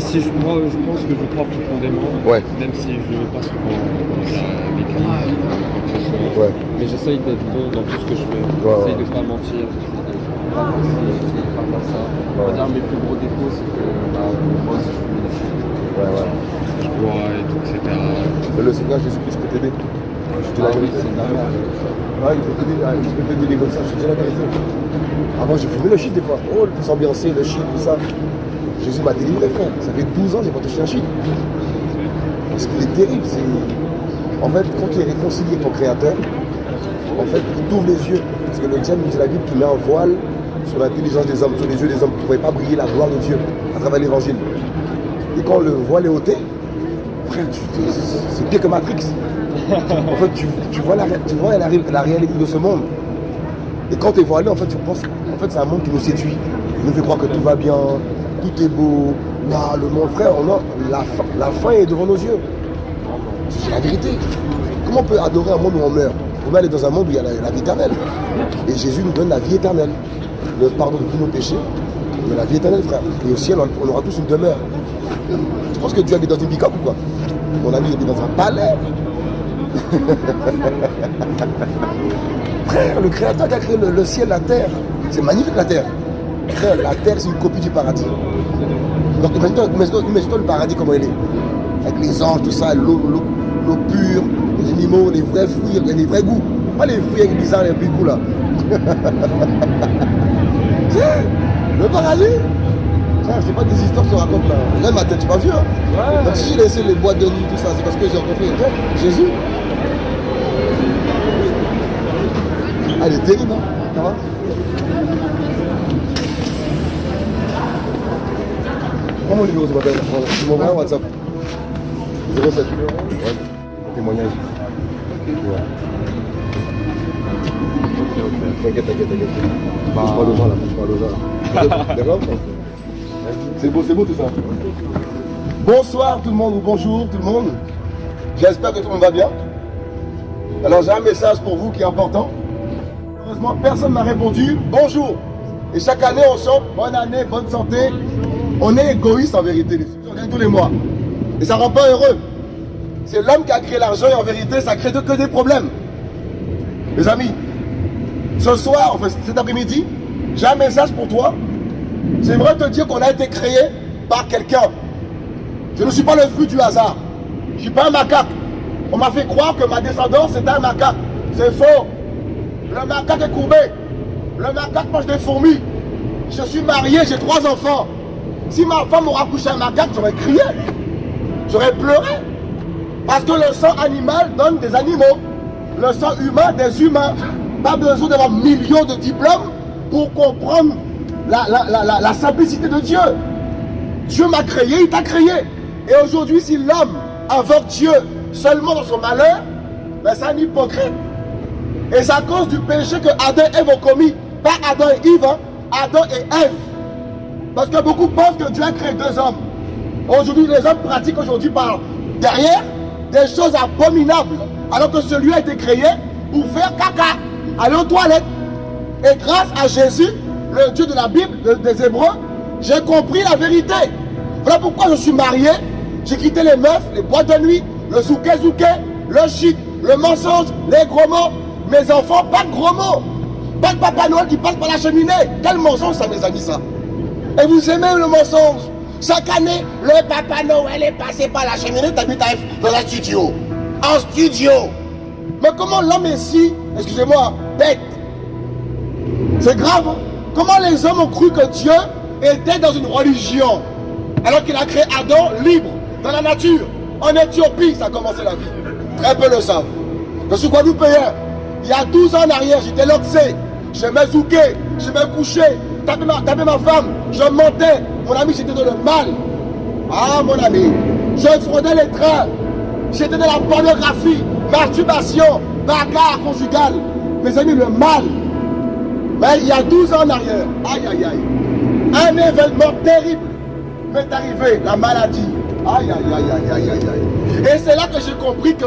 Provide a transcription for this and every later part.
si je, moi, je pense que je crois profondément, Ouais. même si je ne veux pas souvent euh, que ce soit. Ouais. Mais j'essaye d'être bon dans tout ce que je fais. J'essaye de pas mentir, j'essaye de de pas faire ça. On va dire mes plus gros défauts, c'est que bah, moi je choses. Ouais, ouais. Je bois et tout, etc. Mais le Seigneur Jésus-Christ peut t'aider. Je te la Ah vérité. Ouais, il peut t'aider, ah, il peut t'aider comme ça, je te dis la vérité. Avant, j'ai fumé le shit des fois. Oh, pour s'ambiancer, le shit, tout ça. Jésus m'a délivré, frère. Ça fait 12 ans, j'ai pas touché un shit. Parce qu'il est terrible, c'est. En fait, quand tu es réconcilié avec ton créateur, en fait, il t'ouvre les yeux. Parce que le diable nous dit la Bible qui met un voile sur l'intelligence des hommes, sur les yeux des hommes, qui ne pouvaient pas briller la gloire de Dieu à travers l'évangile. Et quand le voile est ôté, c'est pire que Matrix. En fait, tu, vois, la, tu vois la réalité de ce monde. Et quand tu es voilé, en fait, tu penses. En fait, c'est un monde qui nous séduit. Il nous fait croire que tout va bien, tout est beau. Là, le monde, frère, on a, la, fin, la fin est devant nos yeux. C'est la vérité. Comment on peut adorer un monde où on meurt? On peut aller dans un monde où il y a la, vie éternelle. Et Jésus nous donne la vie éternelle. Le pardon de tous nos péchés, mais la vie éternelle, frère. Et au ciel, on, aura tous une demeure. Tu penses que Dieu habite dans une pick-up ou quoi? Mon ami, il habite dans un palais. Frère, le créateur qui a créé le, le ciel, la terre, c'est magnifique la terre. La terre, c'est une copie du paradis. Donc imagine-toi le paradis comment il est. Avec les anges, tout ça, l'eau, pure, les animaux, les vrais fruits, les vrais goûts. Pas les fruits avec bizarres, les goûts là. Le paradis c'est pas des histoires que je te raconte là. Regarde ma tête, tu m'as vu hein Donc si j'ai laissé les boîtes de nuit, tout ça, c'est parce que j'ai rencontré Jésus. Elle est terrible, hein Ça va? Prends mon numéro ce matin. Tu m'envoies un WhatsApp. 07. Ouais. Témoignage. T'inquiète, t'inquiète, t'inquiète. Bah... Parle aux gens là, je parle aux gens là. D'accord C'est beau, c'est beau tout ça. Bonsoir tout le monde ou bonjour tout le monde. J'espère que tout le monde va bien. Alors j'ai un message pour vous qui est important. Heureusement, personne m'a répondu bonjour. Et chaque année, on chante bonne année, bonne santé. On est égoïste en vérité, les filles. on tous les mois. Et ça rend pas heureux. C'est l'homme qui a créé l'argent et en vérité, ça crée que des problèmes. Les amis, ce soir, enfin cet après-midi, j'ai un message pour toi. J'aimerais te dire qu'on a été créé par quelqu'un. Je ne suis pas le fruit du hasard. Je ne suis pas un macaque. On m'a fait croire que ma descendance est un macaque. C'est faux. Le macaque est courbé. Le macaque mange des fourmis. Je suis marié, j'ai trois enfants. Si ma femme aura couché un macaque, j'aurais crié. J'aurais pleuré. Parce que le sang animal donne des animaux. Le sang humain, des humains. Pas besoin d'avoir millions de diplômes pour comprendre la, la- la- la- simplicité de Dieu. Dieu m'a créé, il t'a créé. Et aujourd'hui, si l'homme invoque Dieu seulement dans son malheur, ben c'est un hypocrite. Et c'est à cause du péché que Adam et Ève ont commis. Pas Adam et Yves, hein, Adam et Ève. Parce que beaucoup pensent que Dieu a créé deux hommes. Aujourd'hui, les hommes pratiquent aujourd'hui par derrière des choses abominables. Alors que celui a été créé pour faire caca, aller aux toilettes. Et grâce à Jésus, le Dieu de la Bible, de- des Hébreux, j'ai compris la vérité. Voilà pourquoi je suis marié. J'ai quitté les meufs, les boîtes de nuit, le zouké, le shit, le mensonge, les gros mots. Mes enfants, pas de gros mots. Pas de Papa Noël qui passe par la cheminée. Quel mensonge ça, mes amis, ça? Et vous aimez le mensonge Chaque année, le Papa Noël est passé par la cheminée, t'habites dans un studio. En studio. Mais comment l'homme est si, excusez-moi, bête C'est grave. hein? Comment les hommes ont cru que Dieu était dans une religion alors qu'il a créé Adam libre, dans la nature? En Éthiopie, ça a commencé la vie. Très peu le savent. Je suis Guadeloupéen. Il y a 12 ans en arrière, j'étais loxé. Je me zouké, je me couché, tapé ma, tapé ma femme, je mentais. Mon ami, j'étais dans le mal. Ah, mon ami, je fraudais les trains. J'étais dans la pornographie, masturbation, bagarre conjugale. Mes amis, le mal. Mais il y a 12 ans en arrière, aïe aïe aïe, un événement terrible m'est arrivé, la maladie. Aïe aïe aïe aïe aïe aïe aïe. Et c'est là que j'ai compris que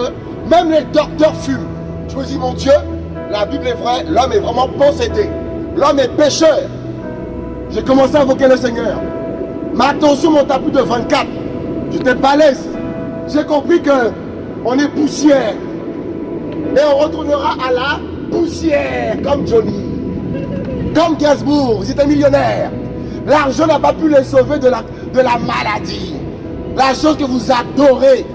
même les docteurs fument. Je me dis, mon Dieu, la Bible est vraie, l'homme est vraiment possédé. L'homme est pécheur. J'ai commencé à invoquer le Seigneur. Ma tension monte à plus de 24. J'étais l'aise. J'ai compris que on est poussière. Et on retournera à la poussière, comme Johnny. Comme Gainsbourg, ils étaient millionnaires. L'argent n'a pas pu les sauver de la, de la maladie. La chose que vous adorez.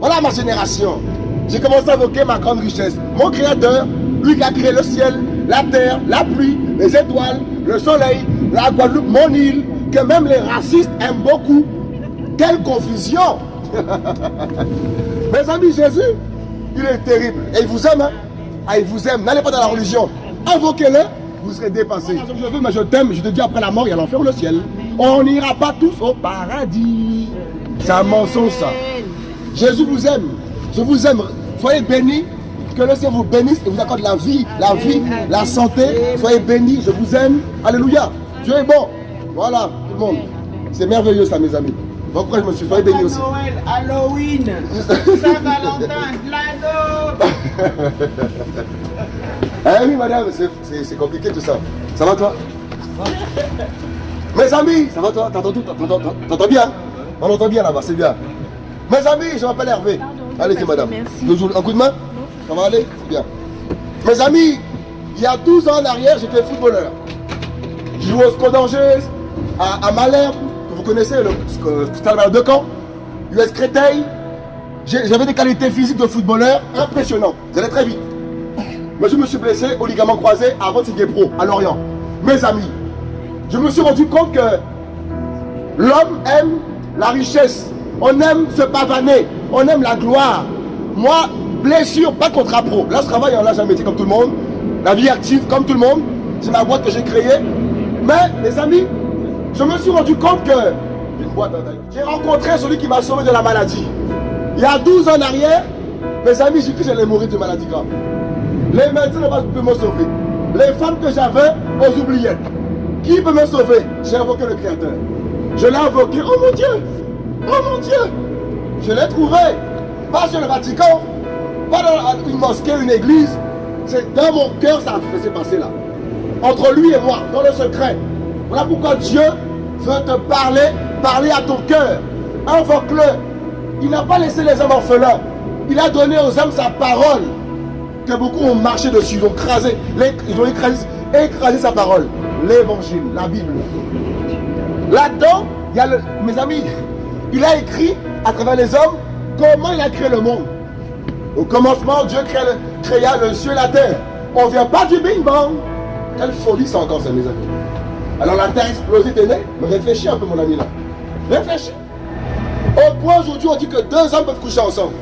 Voilà ma génération. J'ai commencé à évoquer ma grande richesse. Mon créateur, lui qui a créé le ciel, la terre, la pluie, les étoiles, le soleil, la Guadeloupe, mon île, que même les racistes aiment beaucoup. Quelle confusion Mes amis, Jésus, il est terrible. Et il vous aime. Hein? Ah, il vous aime. N'allez pas dans la religion. Invoquez-le, vous serez dépassé. Je veux, mais je t'aime. Je te dis après la mort, il y a l'enfer ou le ciel. On n'ira pas tous au paradis. C'est un mensonge, ça. Jésus vous aime. Je vous aime. Soyez bénis. Que le Seigneur vous bénisse et vous accorde la vie, la vie, la santé. Soyez bénis. Je vous aime. Alléluia. Dieu est bon. Voilà, tout le monde. C'est merveilleux, ça, mes amis. Donc, après, je me suis fait béni aussi? Noël, Halloween, Saint-Valentin. Eh oui, madame, c'est compliqué tout ça. Ça va, toi? Mes amis, ça va, toi? T'entends tout? T'entends bien? On entend bien là-bas, c'est bien. Mes amis, je m'appelle Hervé. Allez-y, madame. Merci. Un coup de main? Ça va aller? C'est bien. Mes amis, il y a 12 ans en arrière, j'étais footballeur. Scott d'Angers, à, à Malherbe, que vous connaissez, le stade de Caen, US Créteil. J'avais des qualités physiques de footballeur impressionnantes. J'allais très vite. Mais je me suis blessé au ligament croisé avant de Pro, à Lorient. Mes amis, je me suis rendu compte que l'homme aime la richesse. On aime se pavaner. On aime la gloire. Moi, blessure, pas contrat pro. Là, je travaille en l'âge métier comme tout le monde. La vie active comme tout le monde. C'est ma boîte que j'ai créée. Mais, mes amis, je me suis rendu compte que j'ai rencontré celui qui m'a sauvé de la maladie. Il y a 12 ans en arrière, mes amis, j'ai cru que j'allais mourir de maladie grave. Les médecins ne peuvent me sauver. Les femmes que j'avais, aux oubliettes. Qui peut me sauver? J'ai invoqué le Créateur. Je l'ai invoqué. Oh mon Dieu Oh mon Dieu Je l'ai trouvé. Pas sur le Vatican, pas dans une mosquée, une église. C'est dans mon cœur, ça s'est passé là. Entre lui et moi, dans le secret. Voilà pourquoi Dieu veut te parler, parler à ton cœur. Invoque-le. Il n'a pas laissé les hommes orphelins. Il a donné aux hommes sa parole que beaucoup ont marché dessus, ils ont écrasé, ils ont écrasé, écrasé sa parole. L'évangile, la Bible. Là-dedans, il y a le, mes amis, il a écrit à travers les hommes comment il a créé le monde. Au commencement, Dieu créa le, créa le ciel et la terre. On ne vient pas du Bing Bang. Quelle folie ça encore, ça, mes amis. Alors la terre explosée t'es né, mais réfléchis un peu, mon ami là. Réfléchis. Au point aujourd'hui, on dit que deux hommes peuvent coucher ensemble.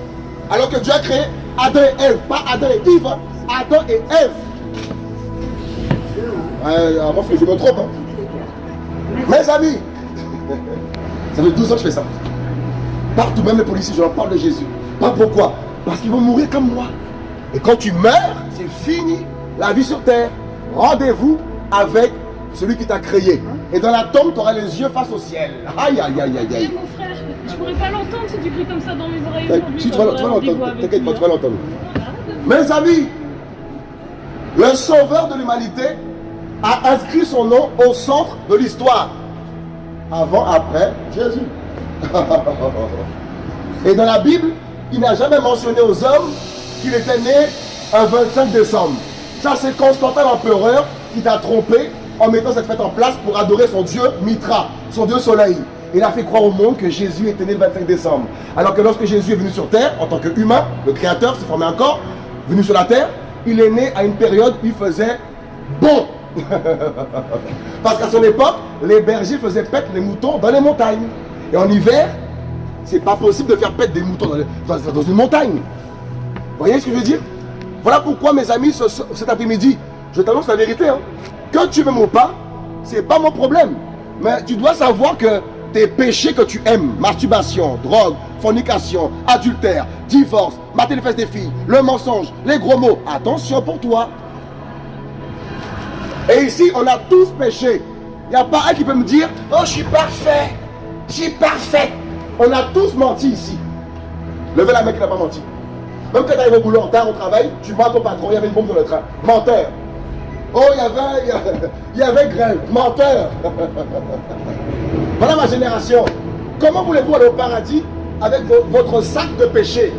Alors que Dieu a créé Adam et Ève, pas Adam et Yves, hein. Adam et Ève. Euh, avant je me trompe. Hein. Mes amis, ça fait 12 ans que je fais ça. Partout, même les policiers, je leur parle de Jésus. Pas pourquoi? Parce qu'ils vont mourir comme moi. Et quand tu meurs, c'est fini la vie sur terre. Rendez-vous avec celui qui t'a créé. Et dans la tombe, tu auras les yeux face au ciel. Aïe, aïe, aïe, aïe, aïe. mon frère, je pourrais pas l'entendre si tu cries comme ça dans mes oreilles Eh. Si tu vas, l'entendre, t'inquiète pas, tu vas l'entendre. Mes amis, le sauveur de l'humanité a inscrit son nom au centre de l'histoire. Avant, après, Jésus. Et dans la Bible, il n'a jamais mentionné aux hommes qu'il était né un 25 décembre. C'est Constantin l'empereur qui t'a trompé en mettant cette fête en place pour adorer son dieu Mitra, son dieu soleil. Il a fait croire au monde que Jésus était né le 25 décembre. Alors que lorsque Jésus est venu sur terre, en tant qu'humain, le créateur s'est formé un corps, venu sur la terre, il est né à une période où il faisait bon. Parce qu'à son époque, les bergers faisaient pète les moutons dans les montagnes. Et en hiver, c'est pas possible de faire pète des moutons dans- dans une montagne. Vous voyez ce que je veux dire? Voilà pourquoi, mes amis, ce- ce- cet après-midi, je t'annonce la vérité. hein. Que tu m'aimes ou pas, c'est pas mon problème. Mais tu dois savoir que tes péchés que tu aimes, masturbation, drogue, fornication, adultère, divorce, mater les fesses des filles, le mensonge, les gros mots, attention pour toi. Et ici, on a tous péché. Il n'y a pas un qui peut me dire Oh, je suis parfait. Je suis parfait. On a tous menti ici. Levez la main qui n'a pas menti. Même quand tu arrives au boulot en retard au travail, tu mens ton patron, il y avait une bombe dans le train. Menteur. Oh, il y avait, il y avait, grève. Menteur. Voilà ma génération. Comment voulez-vous aller au paradis avec vo- votre sac de péché?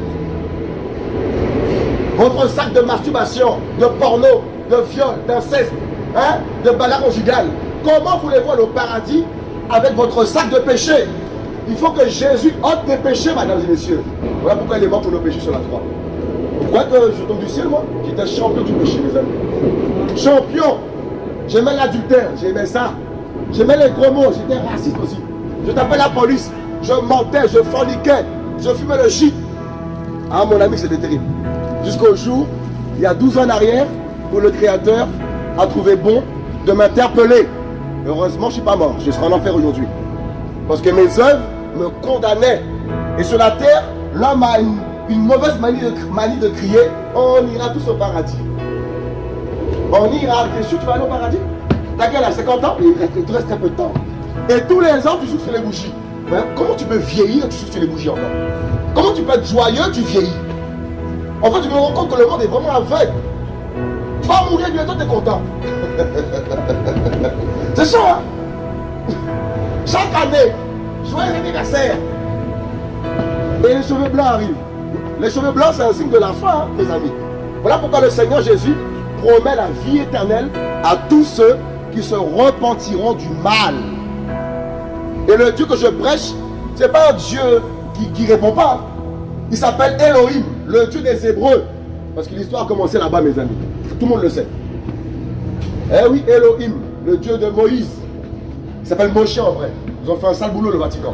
Votre sac de masturbation, de porno, de viol, d'inceste, hein, de bagarre conjugale. Comment voulez-vous aller au paradis avec votre sac de péché? Il faut que Jésus ôte tes péchés, mesdames et messieurs. Voilà pourquoi il est mort pour nos péchés sur la croix. Croyez que je tombe du ciel, moi J'étais champion du péché, mes amis. Champion J'aimais l'adultère, j'aimais ça. J'aimais les gros mots, j'étais raciste aussi. Je tapais la police, je mentais, je forniquais, je fumais le shit. Ah mon ami, c'était terrible. Jusqu'au jour, il y a 12 ans en arrière, où le Créateur a trouvé bon de m'interpeller. Heureusement, je ne suis pas mort, je serai en enfer aujourd'hui. Parce que mes œuvres me condamnaient. Et sur la terre, l'homme a une, une mauvaise manie de, crier On ira tous au paradis. On ira, t'es sûr que tu vas aller au paradis T'as quel âge 50 ans Il reste- il te reste un peu de temps. Et tous les ans, tu souffles les bougies. Comment tu peux vieillir tu souffles les bougies encore? Comment tu peux être joyeux, tu vieillis? En fait, tu me rends compte que le monde est vraiment aveugle. Tu vas mourir bientôt, tu es content. C'est ça, hein? Chaque année, joyeux anniversaire. Et les cheveux blancs arrivent. Les cheveux blancs, c'est un signe de la fin, hein, mes amis. Voilà pourquoi le Seigneur Jésus promet la vie éternelle à tous ceux qui se repentiront du mal. Et le Dieu que je prêche, ce n'est pas un Dieu qui ne répond pas. Il s'appelle Elohim, le Dieu des Hébreux. Parce que l'histoire a commencé là-bas, mes amis. Tout le monde le sait. Eh oui, Elohim, le Dieu de Moïse. Il s'appelle Moshe en vrai. Ils ont fait un sale boulot, le Vatican.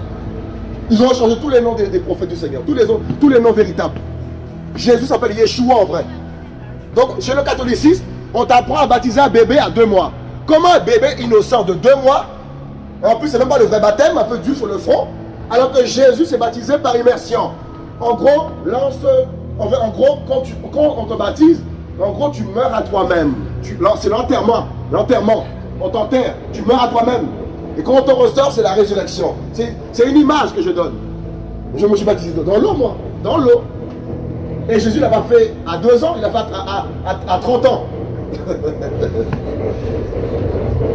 Ils ont changé tous les noms des, prophètes du Seigneur, tous les, tous les noms véritables. Jésus s'appelle Yeshua en vrai. Donc, chez le catholicisme, on t'apprend à baptiser un bébé à deux mois. Comment un bébé innocent de deux mois, en plus, c'est même pas le vrai baptême, un peu dur sur le front, alors que Jésus s'est baptisé par immersion. En gros, se- en gros quand, tu- quand on te baptise, en gros, tu meurs à toi-même. C'est l'enterrement. L'enterrement. On t'enterre. Tu meurs à toi-même. Et quand on ressort, c'est la résurrection. C'est une image que je donne. Je me suis baptisé dans l'eau, moi. Dans l'eau. Et Jésus l'a pas fait à deux ans, il l'a fait à, à- à- à 30 ans.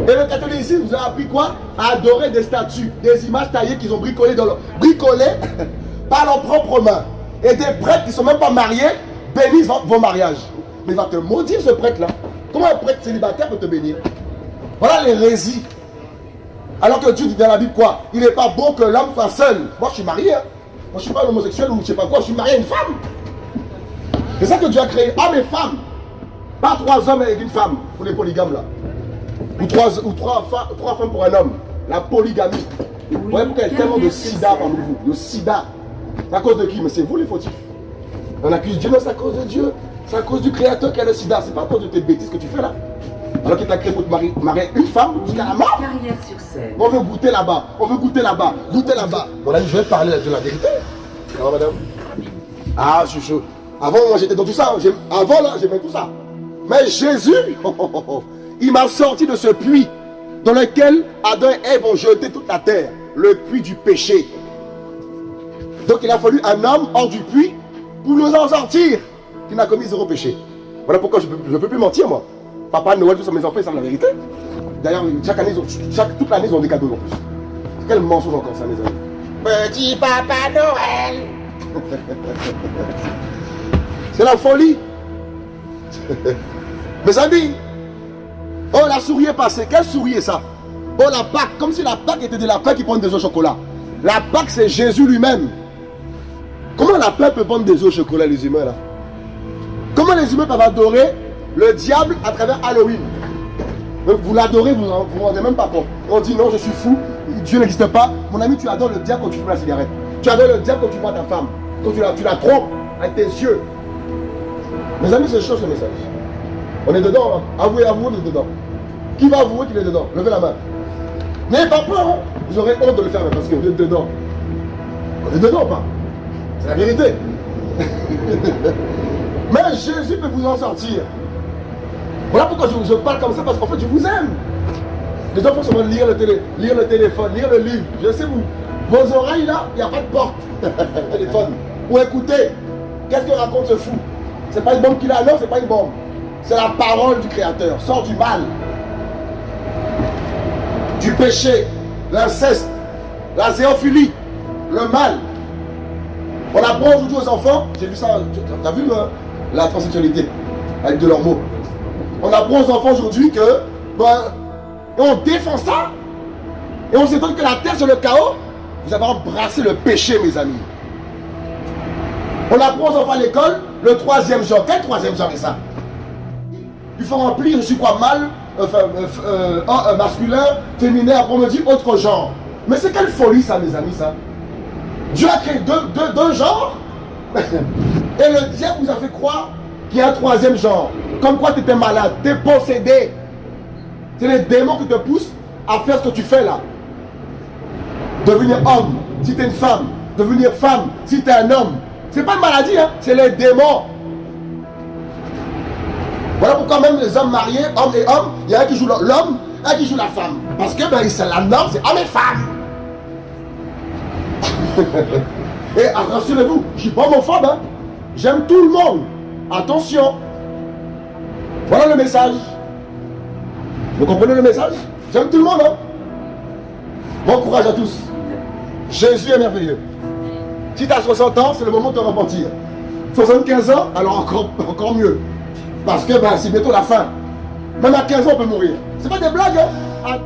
Et le catholicisme vous a appris quoi? À adorer des statues, des images taillées qu'ils ont bricolées dans bricolées par leurs propres mains. Et des prêtres qui ne sont même pas mariés bénissent vos mariages. Mais il va te maudire ce prêtre-là. Comment un prêtre célibataire peut te bénir? Voilà l'hérésie. Alors que Dieu dit dans la Bible quoi? Il n'est pas bon que l'homme soit seul. Moi je suis marié. hein. Moi je suis pas un homosexuel ou je sais pas quoi. Je suis marié à une femme. C'est ça que Dieu a créé, hommes et femmes. Pas trois hommes avec une femme, pour les polygames là. Ou trois, ou trois, femmes pour un homme. La polygamie. Vous voyez pourquoi il y a tellement de sida parmi vous. De sida. C'est à cause de qui? Mais c'est vous les fautifs. On accuse Dieu, mais c'est à cause de Dieu. C'est à cause du Créateur qui a le sida. C'est pas à cause de tes bêtises que tu fais là. Alors qu'il t'a créé pour te marier, une femme jusqu'à la mort. Carrière sur scène. On veut goûter là-bas, on veut goûter là-bas, goûter là-bas. Mon ami, je vais parler de la vérité. Alors, madame? Ah, je suis chaud. Avant, moi, j'étais dans tout ça. Avant, là, j'aimais tout ça. Mais Jésus, oh, oh, oh, oh, il m'a sorti de ce puits dans lequel Adam et Ève ont jeté toute la terre, le puits du péché. Donc, il a fallu un homme hors du puits pour nous en sortir, qui n'a commis zéro péché. Voilà pourquoi je ne peux, plus mentir, moi. Papa Noël, tous mes enfants, ils savent la vérité. D'ailleurs, chaque année, ils ont- chaque, toute l'année, ils ont des cadeaux en plus. Quel mensonge encore ça, mes amis. Petit Papa Noël C'est la folie Mes amis Oh, la souris est passée. Quelle souris est ça? Oh, la Pâque, comme si la Pâque était des lapins qui prennent des œufs au chocolat. La Pâque, c'est Jésus lui-même. Comment la Pâque peut prendre des œufs au chocolat, les humains, là? Comment les humains peuvent adorer le diable à travers Halloween vous l'adorez, vous ne vous rendez même pas compte. On dit non, je suis fou, Dieu n'existe pas. Mon ami, tu adores le diable quand tu fumes la cigarette. Tu adores le diable quand tu vois ta femme. Quand tu la, trompes avec tes yeux. Mes amis, c'est chaud ce message. On est dedans, hein. avouez, avouez, vous êtes dedans. Qui va avouer qu'il est dedans? Levez la main. N'ayez pas peur, hein. vous aurez honte de le faire parce que vous êtes dedans. On est dedans, pas? C'est la vérité. Mais Jésus peut vous en sortir. Voilà pourquoi je, parle comme ça, parce qu'en fait, je vous aime. Les gens font seulement lire le, télé, lire le téléphone, lire le livre. Je sais, vous, vos oreilles là, il n'y a pas de porte. téléphone. Ou écoutez, qu'est-ce que raconte ce fou? C'est pas une bombe qu'il a, non, c'est pas une bombe. C'est la parole du Créateur. Sors du mal, du péché, l'inceste, la zéophilie, le mal. On apprend aujourd'hui aux enfants, j'ai vu ça, tu as vu euh, la transsexualité avec de leurs mots. On apprend aux enfants aujourd'hui que, ben, on défend ça, et on s'étonne que la terre c'est le chaos. Vous avez embrassé le péché, mes amis. On apprend aux enfants à l'école le troisième genre. Quel troisième genre est ça? Il faut remplir, je suis quoi, mal, enfin, euh, euh, masculin, féminin, après on me dit autre genre. Mais c'est quelle folie ça, mes amis, ça Dieu a créé deux, deux, deux genres, et le diable vous a fait croire qu'il y a un troisième genre. Comme quoi tu étais malade, tu es possédé. C'est les démons qui te poussent à faire ce que tu fais là. Devenir homme, si tu es une femme. Devenir femme, si tu es un homme. C'est pas une maladie, hein? c'est les démons. Voilà pourquoi même les hommes mariés, hommes et hommes, il y a un qui joue l'homme, un qui joue la femme. Parce que ben, c'est la norme, c'est homme et femme. et rassurez-vous, je suis pas homophobe, hein? j'aime tout le monde. Attention. Voilà le message. Vous comprenez le message? J'aime tout le monde. Hein? Bon courage à tous. Jésus est merveilleux. Si tu as 60 ans, c'est le moment de te repentir. 75 ans, alors encore, encore mieux. Parce que ben, c'est bientôt la fin. Même à 15 ans, on peut mourir. C'est pas des blagues. Hein? Ah.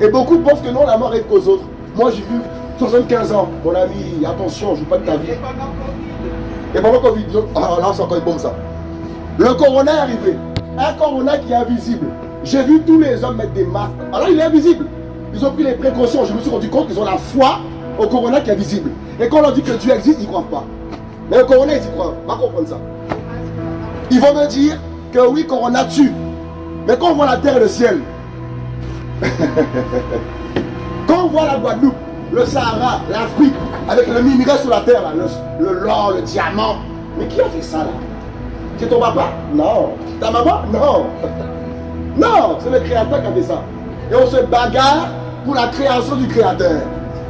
Et beaucoup pensent que non, la mort arrive qu'aux autres. Moi, j'ai vu 75 ans. Mon ami, attention, je joue pas de ta vie. Et pendant Covid, alors là, c'est encore une bombe ça. Le corona est arrivé. Un corona qui est invisible. J'ai vu tous les hommes mettre des masques. Alors il est invisible. Ils ont pris les précautions. Je me suis rendu compte qu'ils ont la foi au corona qui est visible. Et quand on leur dit que Dieu existe, ils ne croient pas. Mais le corona, ils y croient. Va comprendre ça. Ils vont me dire que oui, corona tue. Mais quand on voit la terre et le ciel, quand on voit la Guadeloupe, le Sahara, l'Afrique, avec le minerai sur la terre, le, le le diamant, mais qui a fait ça là? C'est ton papa? Non. Ta maman? Non. Non, c'est le créateur qui a fait ça. Et on se bagarre pour la création du créateur.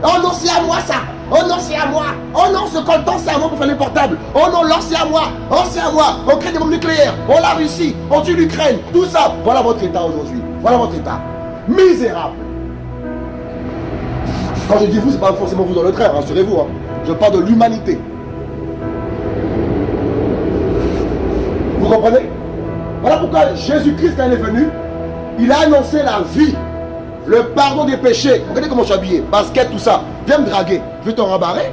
Oh non, c'est à moi ça. Oh non, c'est à moi. Oh non, ce coltan, c'est à moi pour faire les portables. Oh non, l'or, c'est à moi. Oh, c'est à moi. On crée des bombes nucléaires. On la Russie. On tue l'Ukraine. Tout ça. Voilà votre état aujourd'hui. Voilà votre état. Misérable. Quand je dis vous, c'est pas forcément vous dans le train, rassurez-vous. Hein. Je parle de l'humanité. Vous comprenez? Voilà pourquoi Jésus-Christ, est venu, il a annoncé la vie, le pardon des péchés. Regardez comment je suis habillé, basket, tout ça. Viens me draguer, je vais t'en rembarrer.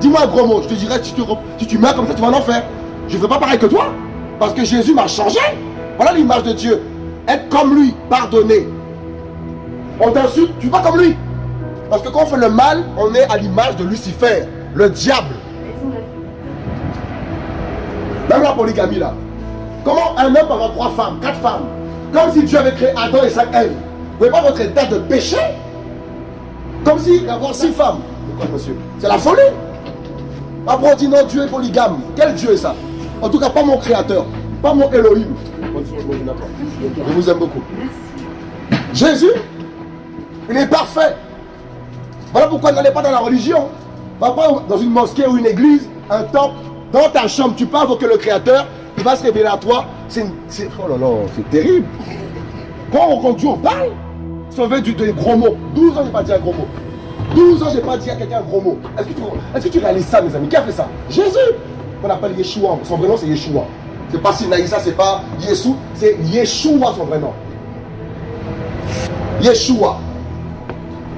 Dis-moi un gros mot, je te dirai si tu, si tu meurs comme ça, tu vas en enfer. Je ne veux pas pareil que toi, parce que Jésus m'a changé. Voilà l'image de Dieu. Être comme lui, pardonner. On t'insulte, tu vas comme lui. Parce que quand on fait le mal, on est à l'image de Lucifer, le diable. Même la polygamie là. Comment un homme peut avoir trois femmes, quatre femmes Comme si Dieu avait créé Adam et cinq Ève. Vous voyez pas votre état de péché? Comme si avoir six femmes. Pourquoi monsieur? C'est la folie. Après on dit non, Dieu est polygame. Quel Dieu est ça? En tout cas, pas mon créateur. Pas mon Elohim. Je vous aime beaucoup. Jésus, il est parfait. Voilà pourquoi n'allez pas dans la religion. Va pas dans une mosquée ou une église, un temple, dans ta chambre, tu parles que le Créateur, il va se révéler à toi. C'est oh là là, c'est terrible. Quand on Dieu, on parle. Sauver du des gros mots. 12 ans, j'ai pas dit un gros mot. 12 ans, j'ai pas dit à quelqu'un un gros mot. Est-ce que, tu, est que tu réalises ça, mes amis? Qui a fait ça? Jésus. On appelle Yeshua. Son vrai nom, c'est Yeshua. C'est pas Sinaïsa, c'est pas Yeshua, c'est Yeshua, son vrai nom. Yeshua.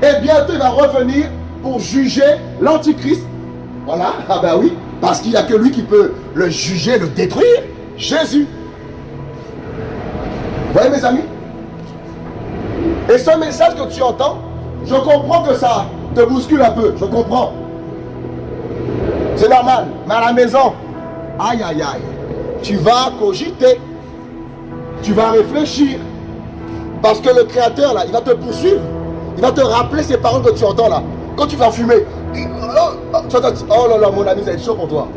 Et bientôt, il va revenir pour juger l'Antichrist. Voilà, ah ben oui, parce qu'il n'y a que lui qui peut le juger, le détruire. Jésus. Vous voyez mes amis? Et ce message que tu entends, je comprends que ça te bouscule un peu, je comprends. C'est normal, mais à la maison, aïe aïe aïe, tu vas cogiter, tu vas réfléchir, parce que le Créateur là, il va te poursuivre. Il va te rappeler ces paroles que tu entends là. Quand tu vas fumer. Oh, oh là là, mon ami, ça va être chaud pour toi.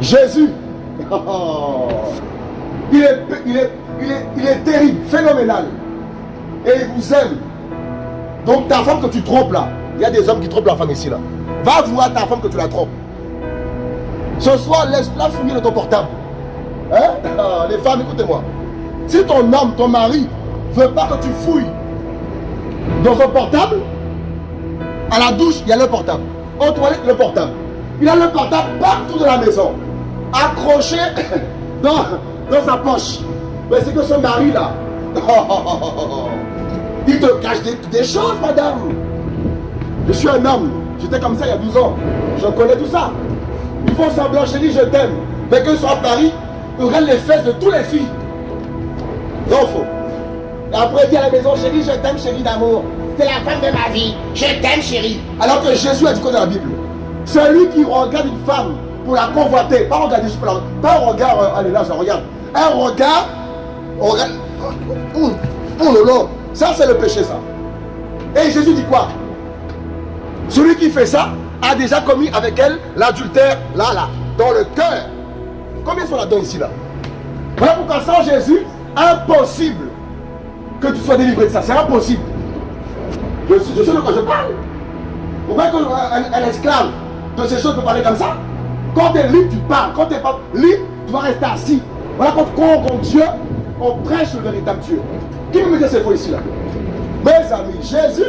Jésus. il, est, il, est, il, est, il est terrible, phénoménal. Et il vous aime. Donc ta femme que tu trompes là, il y a des hommes qui trompent la femme ici là. Va voir ta femme que tu la trompes. Ce soir, laisse-la fouiller de ton portable. Hein? Les femmes, écoutez-moi. Si ton homme, ton mari, veut pas que tu fouilles dans son portable, À la douche, il y a le portable. Aux toilettes, le portable. Il a le portable partout dans la maison. Accroché dans, dans sa poche. Mais c'est que ce mari là. Il te cache des, des choses, madame. Je suis un homme. J'étais comme ça il y a 12 ans. Je connais tout ça. Ils font semblant, chérie, je t'aime. Mais qu'ils sont à Paris, ils les fesses de toutes les filles. Non. Après, dit à la maison, chérie, je t'aime, chérie d'amour. C'est la femme de ma vie. Je t'aime, chérie. Alors que Jésus a dit quoi dans la Bible? Celui qui regarde une femme pour la convoiter, pas regarder pas un regard, euh, allez là, je regarde. Un regard, regarde. Oh, oh ça c'est le péché ça. Et Jésus dit quoi? Celui qui fait ça a déjà commis avec elle l'adultère, là, là, dans le cœur. Combien sont là-dedans ici, là? Voilà pourquoi sans Jésus, impossible que tu sois délivré de ça. C'est impossible. Je, je sais de quoi je parle. Vous voyez qu'un esclave de ces choses peut parler comme ça? Quand tu es libre, tu parles. Quand tu n'es pas libre, tu vas rester assis. Voilà quand on compte Dieu, on prêche le véritable Dieu. Qui me met ces faux ici là? Mes amis, Jésus,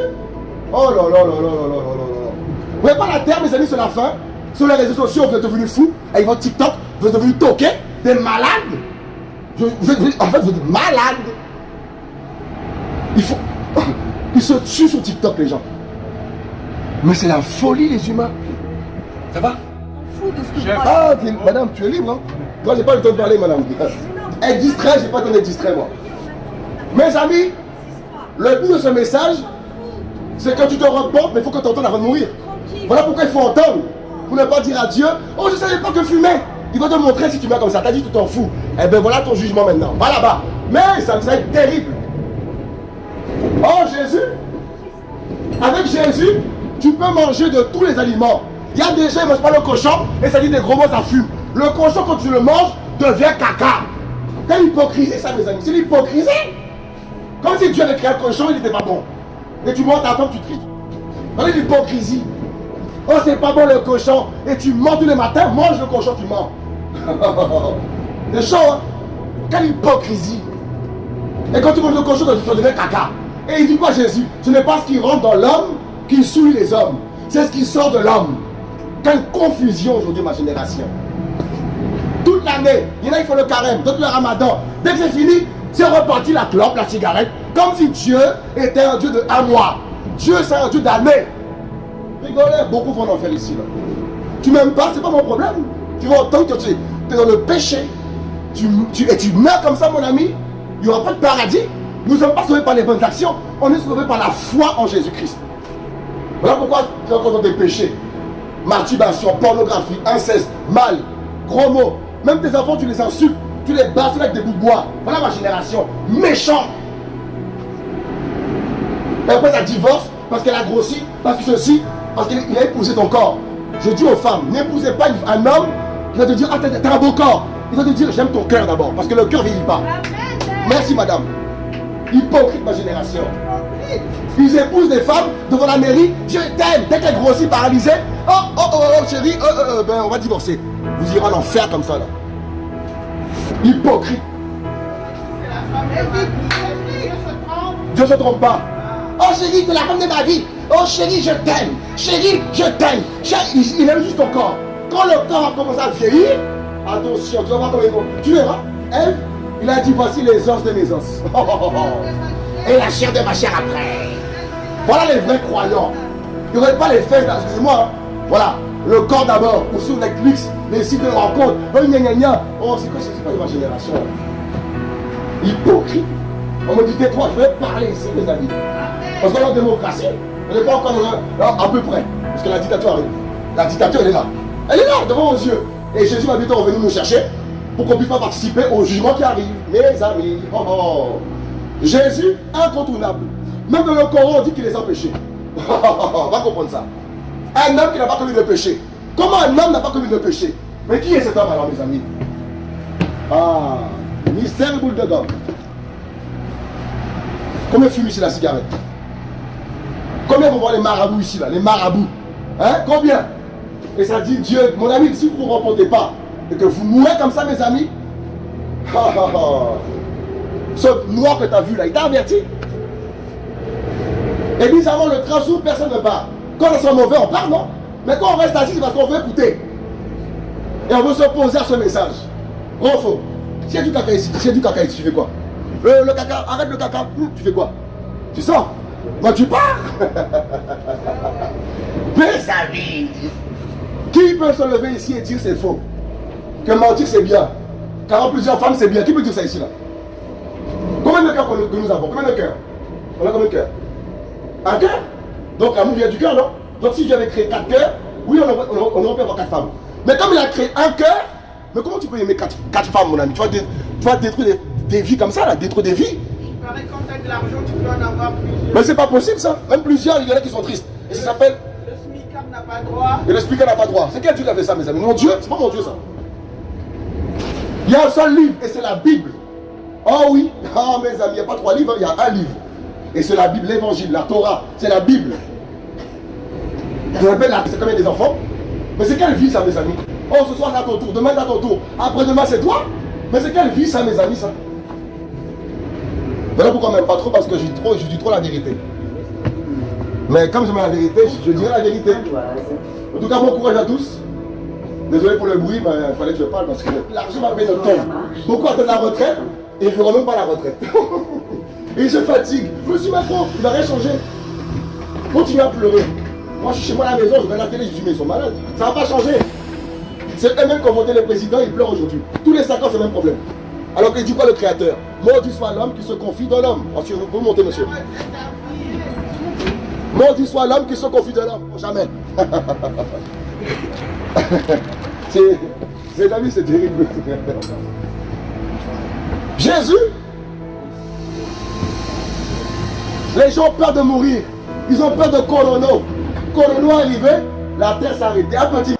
oh là là là là là là là là Vous voyez pas la terre, mes amis, c'est la fin? Sur les réseaux sociaux, vous êtes devenus fous. Avec votre TikTok, vous êtes devenus toqués, des malades. Vous êtes- en fait, vous êtes malades. Il faut. Ils se tuent sur TikTok, les gens. Mais c'est la folie, les humains. Ça va? Fou de ce que Chef. je crois. Ah, madame, tu es libre, hein Moi, j'ai pas le temps de parler, madame. Être distrait, j'ai pas le temps d'être distrait, moi. Mes amis, le but de ce message, c'est que tu te reportes, mais il faut que tu entendes avant de mourir. Voilà pourquoi il faut entendre. Pour ne pas dire à Dieu, oh, je savais pas que fumer. Il va te montrer si tu mets comme ça. T'as dit, tu t'en fous. Eh ben voilà ton jugement maintenant. Va là-bas. Mais ça va être terrible. Oh, Jésus, avec Jésus, tu peux manger de tous les aliments. Il y a des gens, ils ne mangent pas le cochon et ça dit des gros mots, ça fume. Le cochon, quand tu le manges, devient caca. Quelle hypocrisie, ça, mes amis? C'est l'hypocrisie. Comme si Dieu avait créé un cochon, il n'était pas bon. Et tu montes ta femme, tu tries. Regardez l'hypocrisie. Oh, c'est pas bon le cochon. Et tu mens tous les matins, mange le cochon, tu mens. c'est chaud, hein? Quelle hypocrisie. Et quand tu manges le cochon, tu deviens caca. Et il dit quoi Jésus? Ce n'est pas ce qui rentre dans l'homme qui souille les hommes. C'est ce qui sort de l'homme. Quelle confusion aujourd'hui, ma génération. Toute l'année, il y en a qui font le carême, d'autres le ramadan. Dès que c'est fini, c'est reparti la clope, la cigarette. Comme si Dieu était un Dieu de un mois. Dieu, c'est un Dieu d'année. Rigolez, beaucoup vont en faire ici. Là. Tu m'aimes pas, c'est pas mon problème. Tu vas entendre que tu es dans le péché. Tu, tu- et tu meurs comme ça, mon ami. Il n'y aura pas de paradis. Nous ne sommes pas sauvés par les bonnes actions. On est sauvés par la foi en Jésus-Christ. Voilà pourquoi tu es encore dans tes péchés. Masturbation, pornographie, inceste, mal, gros mots. Même tes enfants, tu les insultes. Tu les bastonnes avec des bouts de bois. Voilà ma génération. Méchant. Et après, ça divorce parce qu'elle a grossi, parce que ceci, parce qu'il il a épousé ton corps. Je dis aux femmes, n'épousez pas un homme qui va te dire, ah, t'as un beau corps. Il va te dire, j'aime ton cœur d'abord, parce que le cœur vieillit pas. Merci, madame. Hypocrite, ma génération. Ils épousent des femmes devant la mairie, je t'aime. Dès qu'elle grossit, paralysée, oh, oh, oh, oh, chérie, euh, euh, euh, ben, on va divorcer. Vous irez en enfer comme ça, là. Hypocrite. Dieu se trompe pas. Oh chérie, t'es la femme de ma vie. Oh chérie, je t'aime. Chérie, je t'aime. Il, aime juste ton corps. Quand le corps commence à vieillir, attention, tu vas voir comment il. Tu verras. Il a dit voici les os de mes os. Et la chair de ma chair après. Voilà les vrais croyants. Il n'y aurait pas les fesses excusez-moi. Voilà, le corps d'abord, ou sur Netflix, les sites de rencontres. Oh. Oh, c'est quoi, c'est quoi ma génération Hypocrite. On me dit, tais-toi, je vais parler ici, mes amis. Parce qu'on est en démocratie, on n'est pas encore dans un- à peu près. Parce que la dictature arrive. La dictature, elle est là. Elle est là, devant nos yeux. Et Jésus va bientôt revenir nous chercher pour qu'on puisse pas participer au jugement qui arrive. Mes amis, oh, oh. Jésus, incontournable. Même dans le Coran, on dit qu'il les a péchés. on va comprendre ça. Un homme qui n'a pas commis de péché. Comment un homme n'a pas commis de péché? Mais qui est cet homme alors, mes amis? Ah, mystère boule de gomme. Combien fument ici la cigarette? Combien vont voir les marabouts ici, là? Les marabouts. Hein? Combien? Et ça dit Dieu, mon ami, si vous ne vous pas et que vous mourrez comme ça, mes amis, ce noir que tu as vu là, il t'a averti. Et bizarrement, le train s'ouvre, personne ne part. Quand ça sent mauvais, on part, non? Mais quand on reste assis, c'est parce qu'on veut écouter. Et on veut s'opposer à ce message. Gros faux a du caca ici, a du caca ici, tu fais quoi? Euh, Le caca, arrête le caca, tu fais quoi? Tu sors? Moi, tu pars? Sa vie. qui peut se lever ici et dire c'est faux? Que mentir c'est bien Car plusieurs femmes c'est bien. Qui peut dire ça ici là? Combien de cœurs que nous- avons? Combien de cœurs? On a combien de cœurs? Un cœur? Donc l'amour vient du cœur, non? Donc si j'avais créé quatre cœurs, oui, on aurait, on pu avoir quatre femmes. Mais comme il a créé un cœur, mais comment tu peux aimer quatre, quatre femmes, mon ami? Tu vas, dé- tu vas détruire des, des vies comme ça, là, détruire des vies quand tu as de l'argent, tu peux en avoir plusieurs. Mais c'est pas possible ça. Même plusieurs, il y en a qui sont tristes. Et ça s'appelle. Le SMICAP n'a pas droit. Et le speaker n'a pas droit. C'est quel Dieu qui a fait ça, mes amis? Mon Dieu C'est pas mon Dieu ça. Il y a un seul livre et c'est la Bible. Oh oui, ah mes amis, il n'y a pas trois livres, il y a un livre. Et c'est la Bible, l'évangile, la Torah, c'est la Bible. Je rappelle, c'est combien des enfants Mais c'est quelle vie ça, mes amis? Oh, ce soir c'est à ton tour, demain c'est à ton tour, après-demain c'est toi? Mais c'est quelle vie ça, mes amis, ça? Voilà pourquoi m'aime pas trop, parce que je dis trop, je dis trop la vérité. Mais comme je mets la vérité, je, je dirai la vérité. En tout cas, bon courage à tous. Désolé pour le bruit, mais il fallait que je parle parce que l'argent m'a payé notre temps. Beaucoup attendent la retraite? Et ils ne feront même pas la retraite. et ils se fatiguent. Monsieur Macron, il va rien changer. Continuez à pleurer. Moi, je suis chez moi à la maison, je regarde la télé, je dis, mais ils sont malades. Ça va pas changer. C'est eux-mêmes qui ont voté le président, ils pleurent aujourd'hui. Tous les 5 ans, c'est le même problème. Alors qu'il dit quoi le créateur Maudit soit l'homme qui se confie dans l'homme. Monsieur, vous pouvez monter, monsieur. Maudit soit l'homme qui se confie dans l'homme. Jamais. Mes amis, c'est terrible. Jésus, les gens ont peur de mourir. Ils ont peur de Corona. Corona arrivé, la terre petit